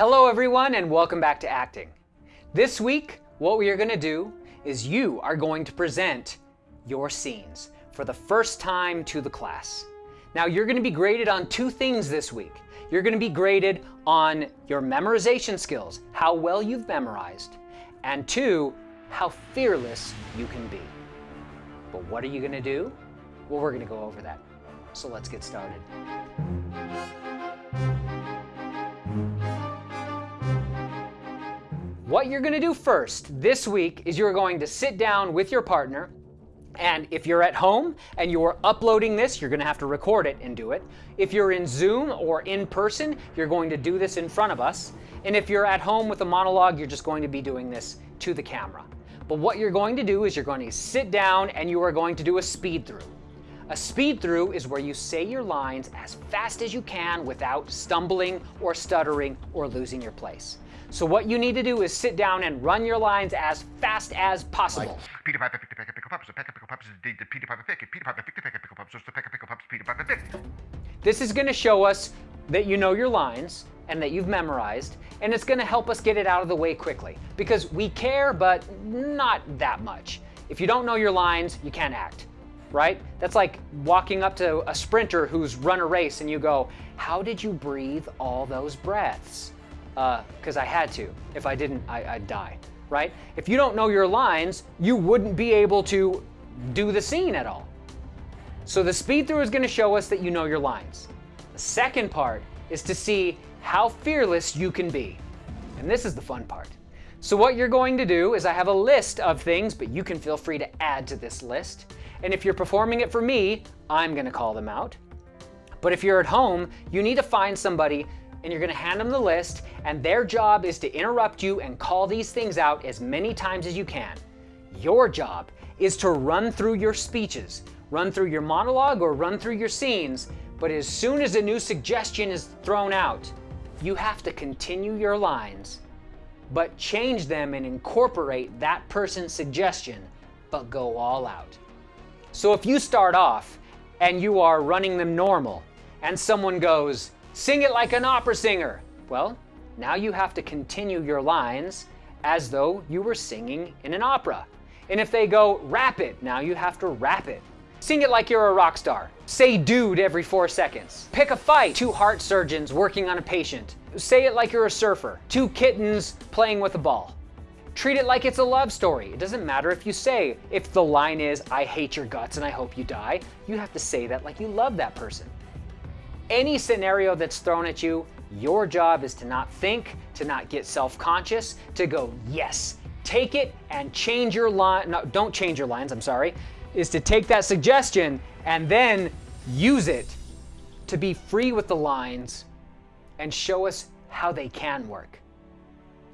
Hello everyone and welcome back to acting. This week, what we are going to do is you are going to present your scenes for the first time to the class. Now you're going to be graded on two things this week. You're going to be graded on your memorization skills, how well you've memorized, and two, how fearless you can be. But what are you going to do? Well, we're going to go over that. So let's get started. What you're going to do first this week is you're going to sit down with your partner and if you're at home and you're uploading this, you're going to have to record it and do it. If you're in Zoom or in person, you're going to do this in front of us. And if you're at home with a monologue, you're just going to be doing this to the camera. But what you're going to do is you're going to sit down and you are going to do a speed through. A speed through is where you say your lines as fast as you can without stumbling or stuttering or losing your place. So what you need to do is sit down and run your lines as fast as possible. Like, Peter Piper picked a peck of pickle pups, a peck of pickle pups the Peter Piper pick, Peter Piper picked a peck of pickle pups, a peck of pickle pups, Peter Piper picked. This is going to show us that you know your lines and that you've memorized, and it's going to help us get it out of the way quickly because we care, but not that much. If you don't know your lines, you can't act, right? That's like walking up to a sprinter who's run a race and you go, how did you breathe all those breaths? Because uh, I had to. If I didn't, I, would die, right? If you don't know your lines, you wouldn't be able to do the scene at all. So the speed through is going to show us that you know your lines. The second part is to see how fearless you can be. And this is the fun part. So what you're going to do is I have a list of things, but you can feel free to add to this list. And if you're performing it for me, I'm going to call them out. But if you're at home, you need to find somebody and you're gonna hand them the list, and their job is to interrupt you and call these things out as many times as you can. Your job is to run through your speeches, run through your monologue or run through your scenes, but as soon as a new suggestion is thrown out, you have to continue your lines, but change them and incorporate that person's suggestion, but go all out. So if you start off and you are running them normal, and someone goes, Sing it like an opera singer. Well, now you have to continue your lines as though you were singing in an opera. And if they go, rap it, now you have to rap it. Sing it like you're a rock star. Say dude every four seconds. Pick a fight. Two heart surgeons working on a patient. Say it like you're a surfer. Two kittens playing with a ball. Treat it like it's a love story. It doesn't matter if you say, if the line is, I hate your guts and I hope you die, you have to say that like you love that person any scenario that's thrown at you, your job is to not think, to not get self-conscious, to go, yes, take it and change your line, no, don't change your lines, I'm sorry, is to take that suggestion and then use it to be free with the lines and show us how they can work.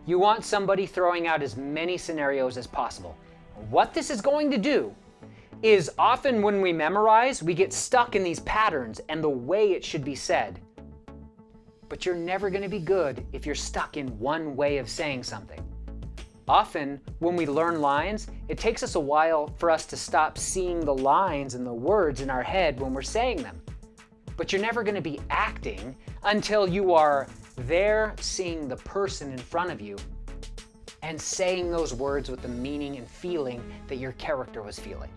You want somebody throwing out as many scenarios as possible. What this is going to do is often when we memorize, we get stuck in these patterns and the way it should be said. But you're never going to be good if you're stuck in one way of saying something. Often, when we learn lines, it takes us a while for us to stop seeing the lines and the words in our head when we're saying them. But you're never going to be acting until you are there seeing the person in front of you and saying those words with the meaning and feeling that your character was feeling.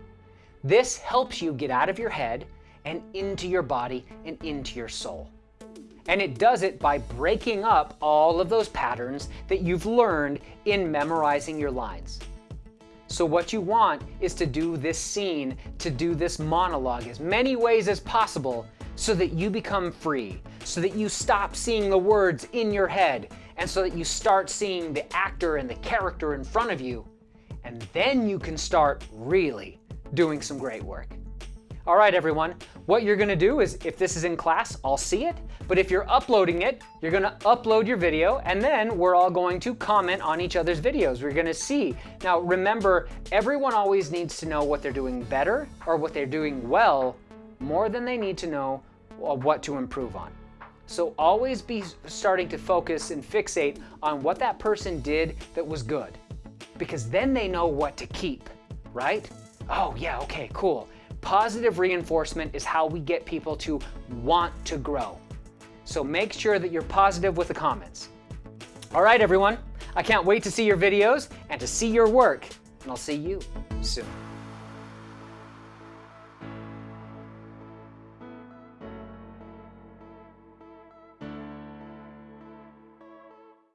This helps you get out of your head and into your body and into your soul. And it does it by breaking up all of those patterns that you've learned in memorizing your lines. So what you want is to do this scene, to do this monologue as many ways as possible so that you become free, so that you stop seeing the words in your head, and so that you start seeing the actor and the character in front of you. And then you can start really doing some great work. All right, everyone, what you're gonna do is if this is in class, I'll see it. But if you're uploading it, you're gonna upload your video and then we're all going to comment on each other's videos. We're gonna see. Now, remember, everyone always needs to know what they're doing better or what they're doing well more than they need to know what to improve on. So always be starting to focus and fixate on what that person did that was good because then they know what to keep, right? Oh yeah, okay, cool. Positive reinforcement is how we get people to want to grow. So make sure that you're positive with the comments. All right, everyone. I can't wait to see your videos and to see your work, and I'll see you soon.